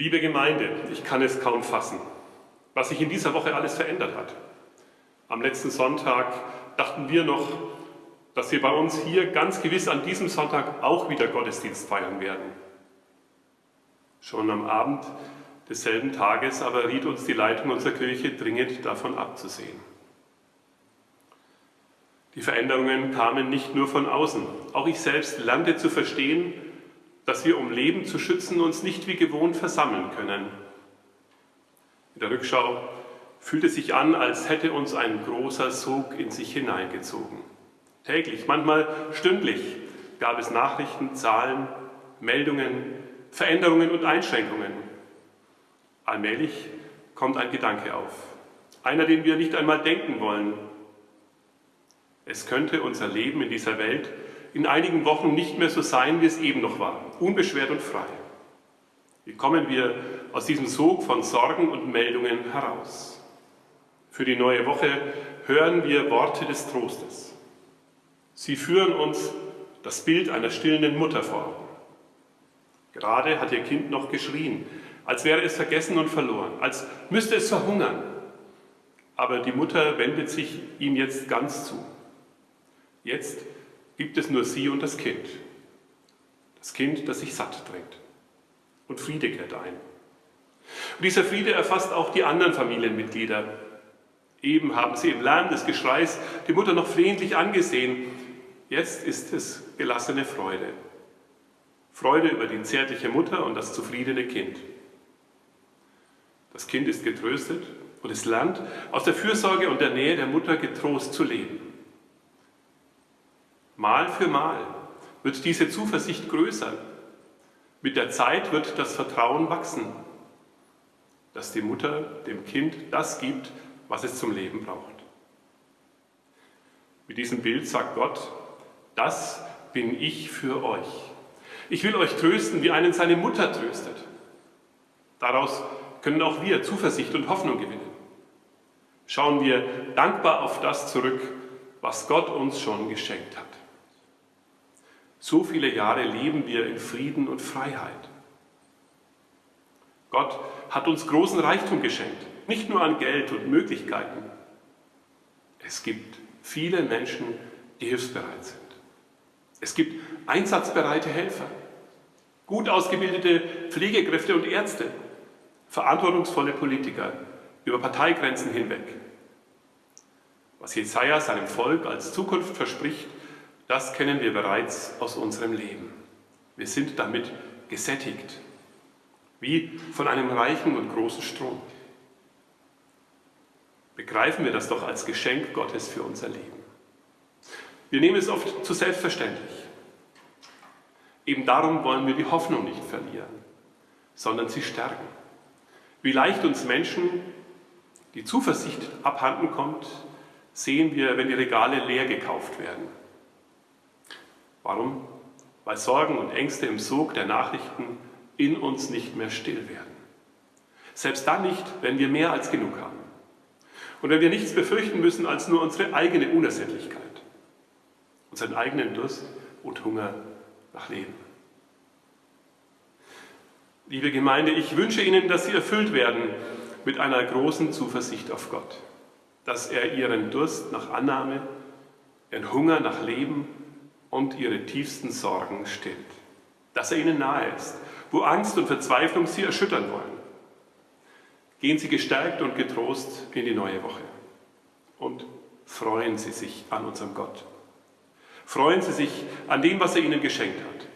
Liebe Gemeinde, ich kann es kaum fassen, was sich in dieser Woche alles verändert hat. Am letzten Sonntag dachten wir noch, dass wir bei uns hier ganz gewiss an diesem Sonntag auch wieder Gottesdienst feiern werden. Schon am Abend desselben Tages aber riet uns die Leitung unserer Kirche dringend davon abzusehen. Die Veränderungen kamen nicht nur von außen. Auch ich selbst lernte zu verstehen, dass wir, um Leben zu schützen, uns nicht wie gewohnt versammeln können. In der Rückschau fühlt es sich an, als hätte uns ein großer Sog in sich hineingezogen. Täglich, manchmal stündlich gab es Nachrichten, Zahlen, Meldungen, Veränderungen und Einschränkungen. Allmählich kommt ein Gedanke auf, einer, den wir nicht einmal denken wollen. Es könnte unser Leben in dieser Welt in einigen Wochen nicht mehr so sein, wie es eben noch war, unbeschwert und frei. Wie kommen wir aus diesem Sog von Sorgen und Meldungen heraus? Für die neue Woche hören wir Worte des Trostes. Sie führen uns das Bild einer stillenden Mutter vor. Gerade hat ihr Kind noch geschrien, als wäre es vergessen und verloren, als müsste es verhungern. Aber die Mutter wendet sich ihm jetzt ganz zu. Jetzt gibt es nur sie und das Kind. Das Kind, das sich satt trinkt. Und Friede kehrt ein. Und dieser Friede erfasst auch die anderen Familienmitglieder. Eben haben sie im Lärm des Geschreis die Mutter noch flehentlich angesehen, Jetzt ist es gelassene Freude. Freude über die zärtliche Mutter und das zufriedene Kind. Das Kind ist getröstet und es lernt, aus der Fürsorge und der Nähe der Mutter getrost zu leben. Mal für Mal wird diese Zuversicht größer. Mit der Zeit wird das Vertrauen wachsen, dass die Mutter dem Kind das gibt, was es zum Leben braucht. Mit diesem Bild sagt Gott, das bin ich für euch. Ich will euch trösten, wie einen seine Mutter tröstet. Daraus können auch wir Zuversicht und Hoffnung gewinnen. Schauen wir dankbar auf das zurück, was Gott uns schon geschenkt hat. So viele Jahre leben wir in Frieden und Freiheit. Gott hat uns großen Reichtum geschenkt, nicht nur an Geld und Möglichkeiten. Es gibt viele Menschen, die hilfsbereit sind. Es gibt einsatzbereite Helfer, gut ausgebildete Pflegekräfte und Ärzte, verantwortungsvolle Politiker über Parteigrenzen hinweg. Was Jesaja seinem Volk als Zukunft verspricht, das kennen wir bereits aus unserem Leben. Wir sind damit gesättigt, wie von einem reichen und großen Strom. Begreifen wir das doch als Geschenk Gottes für unser Leben. Wir nehmen es oft zu selbstverständlich. Eben darum wollen wir die Hoffnung nicht verlieren, sondern sie stärken. Wie leicht uns Menschen die Zuversicht abhanden kommt, sehen wir, wenn die Regale leer gekauft werden. Warum? Weil Sorgen und Ängste im Sog der Nachrichten in uns nicht mehr still werden. Selbst dann nicht, wenn wir mehr als genug haben. Und wenn wir nichts befürchten müssen als nur unsere eigene Unersättlichkeit unseren eigenen Durst und Hunger nach Leben. Liebe Gemeinde, ich wünsche Ihnen, dass Sie erfüllt werden mit einer großen Zuversicht auf Gott, dass er Ihren Durst nach Annahme, Ihren Hunger nach Leben und Ihre tiefsten Sorgen stillt, dass er Ihnen nahe ist, wo Angst und Verzweiflung Sie erschüttern wollen. Gehen Sie gestärkt und getrost in die neue Woche und freuen Sie sich an unserem Gott. Freuen Sie sich an dem, was er Ihnen geschenkt hat.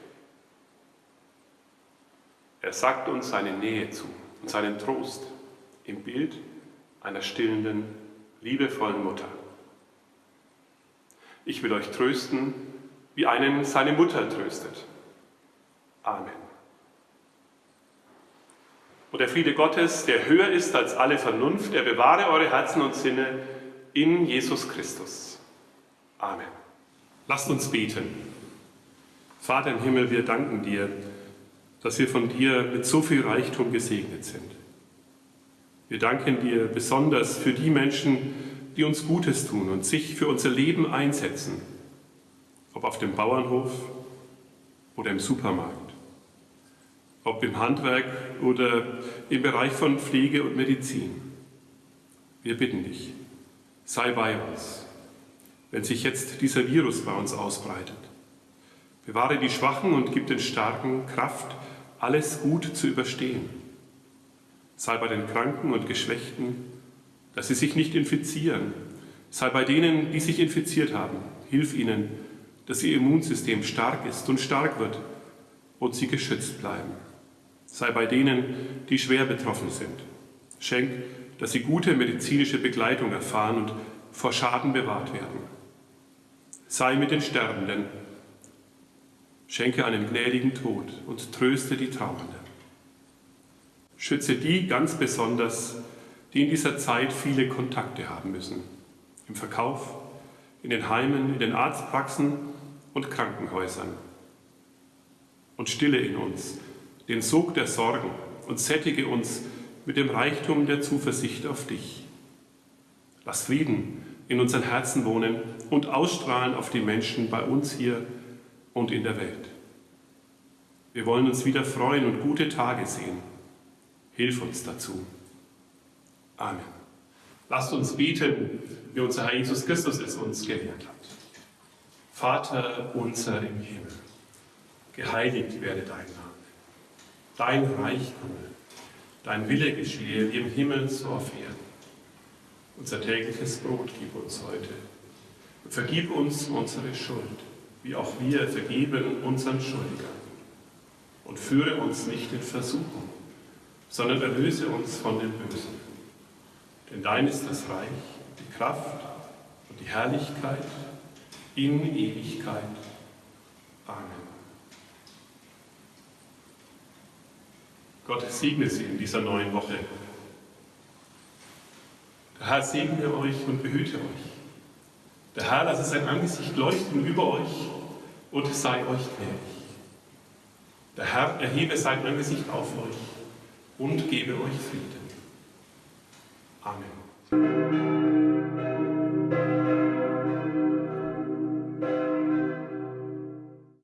Er sagt uns seine Nähe zu und seinen Trost im Bild einer stillenden, liebevollen Mutter. Ich will euch trösten, wie einen seine Mutter tröstet. Amen. Und der Friede Gottes, der höher ist als alle Vernunft, der bewahre eure Herzen und Sinne in Jesus Christus. Amen. Lasst uns beten. Vater im Himmel, wir danken dir, dass wir von dir mit so viel Reichtum gesegnet sind. Wir danken dir besonders für die Menschen, die uns Gutes tun und sich für unser Leben einsetzen, ob auf dem Bauernhof oder im Supermarkt. ob im Handwerk oder im Bereich von Pflege und Medizin. Wir bitten dich, sei bei uns, wenn sich jetzt dieser Virus bei uns ausbreitet. Bewahre die Schwachen und gib den Starken Kraft, alles gut zu überstehen. Sei bei den Kranken und Geschwächten, dass sie sich nicht infizieren. Sei bei denen, die sich infiziert haben. Hilf ihnen, dass ihr Immunsystem stark ist und stark wird und sie geschützt bleiben. Sei bei denen, die schwer betroffen sind. Schenk, dass sie gute medizinische Begleitung erfahren und vor Schaden bewahrt werden. Sei mit den Sterbenden. Schenke einen gnädigen Tod und tröste die Trauernden. Schütze die ganz besonders, die in dieser Zeit viele Kontakte haben müssen. Im Verkauf, in den Heimen, in den Arztpraxen und Krankenhäusern. Und stille in uns den Sog der Sorgen und sättige uns mit dem Reichtum der Zuversicht auf dich. Lass Frieden in unseren Herzen wohnen und ausstrahlen auf die Menschen bei uns hier und in der Welt. Wir wollen uns wieder freuen und gute Tage sehen. Hilf uns dazu. Amen. Lasst uns beten, wie unser Herr Jesus Christus es uns gelehrt hat. Vater unser im Himmel, geheiligt werde dein Name. Dein Reich komme, dein Wille geschehe, wie im Himmel so auf Erden. Unser tägliches Brot gib uns heute. Und vergib uns unsere Schuld, wie auch wir vergeben unseren Schuldigern. Und führe uns nicht in Versuchung, sondern erlöse uns von dem Bösen. Denn dein ist das Reich, die Kraft und die Herrlichkeit in Ewigkeit. Amen. Gott segne Sie in dieser neuen Woche. Der Herr segne euch und behüte euch. Der Herr lasse sein Angesicht leuchten über euch und sei euch gnädig. Der Herr erhebe sein Angesicht auf euch und gebe euch Frieden. Amen.